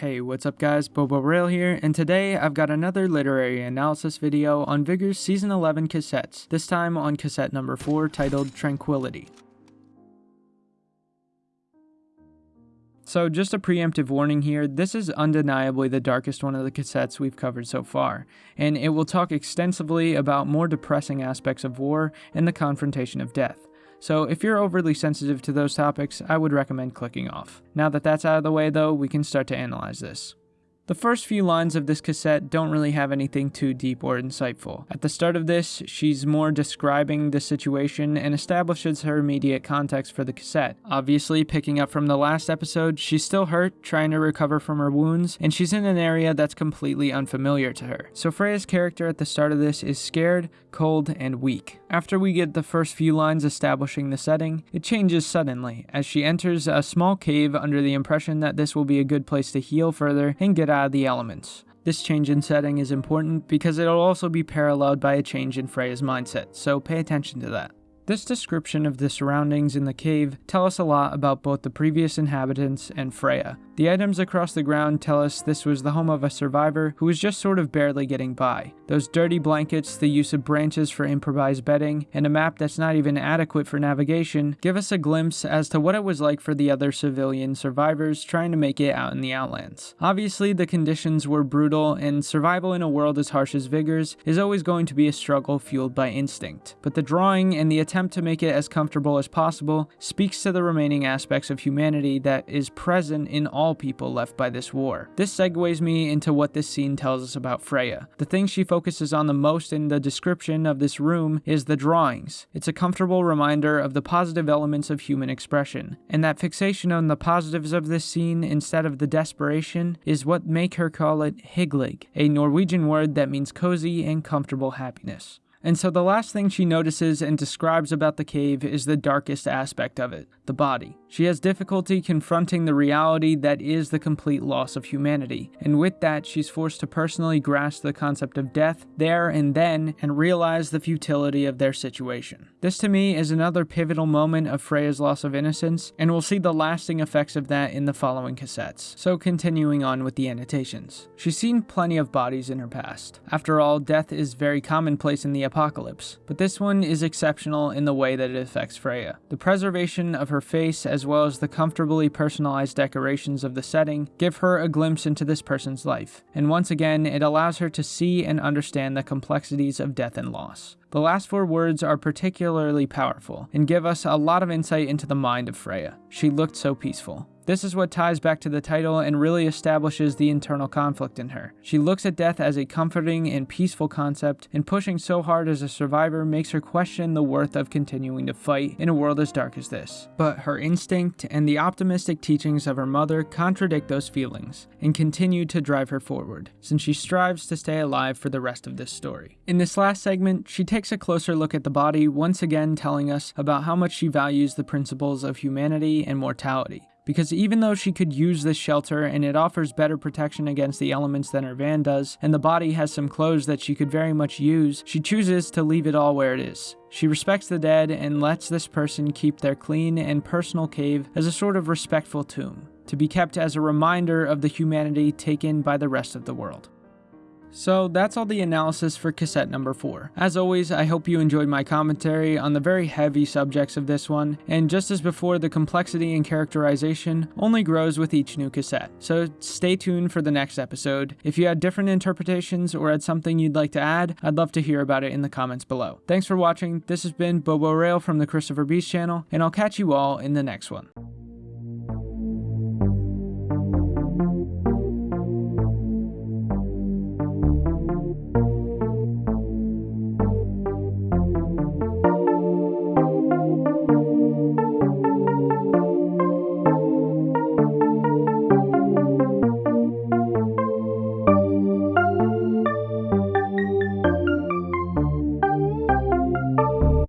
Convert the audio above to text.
Hey, what's up guys, Bobo Rail here, and today I've got another literary analysis video on Vigor's Season 11 cassettes, this time on cassette number 4 titled Tranquility. So just a preemptive warning here, this is undeniably the darkest one of the cassettes we've covered so far, and it will talk extensively about more depressing aspects of war and the confrontation of death. So if you're overly sensitive to those topics, I would recommend clicking off. Now that that's out of the way though, we can start to analyze this. The first few lines of this cassette don't really have anything too deep or insightful. At the start of this, she's more describing the situation and establishes her immediate context for the cassette. Obviously, picking up from the last episode, she's still hurt, trying to recover from her wounds, and she's in an area that's completely unfamiliar to her. So Freya's character at the start of this is scared, cold, and weak. After we get the first few lines establishing the setting, it changes suddenly as she enters a small cave under the impression that this will be a good place to heal further and get out the elements. This change in setting is important because it'll also be paralleled by a change in Freya's mindset, so pay attention to that. This description of the surroundings in the cave tell us a lot about both the previous inhabitants and Freya. The items across the ground tell us this was the home of a survivor who was just sort of barely getting by. Those dirty blankets, the use of branches for improvised bedding, and a map that's not even adequate for navigation give us a glimpse as to what it was like for the other civilian survivors trying to make it out in the outlands. Obviously, the conditions were brutal, and survival in a world as harsh as Vigor's is always going to be a struggle fueled by instinct. But the drawing and the attempt to make it as comfortable as possible speaks to the remaining aspects of humanity that is present in all all people left by this war. This segues me into what this scene tells us about Freya. The thing she focuses on the most in the description of this room is the drawings. It's a comfortable reminder of the positive elements of human expression, and that fixation on the positives of this scene instead of the desperation is what make her call it hygge, a Norwegian word that means cozy and comfortable happiness. And so the last thing she notices and describes about the cave is the darkest aspect of it, the body. She has difficulty confronting the reality that is the complete loss of humanity, and with that, she's forced to personally grasp the concept of death there and then and realize the futility of their situation. This to me is another pivotal moment of Freya's loss of innocence, and we'll see the lasting effects of that in the following cassettes. So continuing on with the annotations. She's seen plenty of bodies in her past. After all, death is very commonplace in the apocalypse, but this one is exceptional in the way that it affects Freya. The preservation of her face as well as the comfortably personalized decorations of the setting, give her a glimpse into this person's life. And once again, it allows her to see and understand the complexities of death and loss. The last four words are particularly powerful and give us a lot of insight into the mind of Freya. She looked so peaceful. This is what ties back to the title and really establishes the internal conflict in her. She looks at death as a comforting and peaceful concept, and pushing so hard as a survivor makes her question the worth of continuing to fight in a world as dark as this. But her instinct and the optimistic teachings of her mother contradict those feelings and continue to drive her forward, since she strives to stay alive for the rest of this story. In this last segment, she takes a closer look at the body, once again telling us about how much she values the principles of humanity and mortality because even though she could use this shelter and it offers better protection against the elements than her van does, and the body has some clothes that she could very much use, she chooses to leave it all where it is. She respects the dead and lets this person keep their clean and personal cave as a sort of respectful tomb, to be kept as a reminder of the humanity taken by the rest of the world. So that's all the analysis for cassette number 4. As always, I hope you enjoyed my commentary on the very heavy subjects of this one, and just as before, the complexity and characterization only grows with each new cassette. So stay tuned for the next episode. If you had different interpretations or had something you'd like to add, I'd love to hear about it in the comments below. Thanks for watching, this has been Bobo Rail from the Christopher Beast channel, and I'll catch you all in the next one.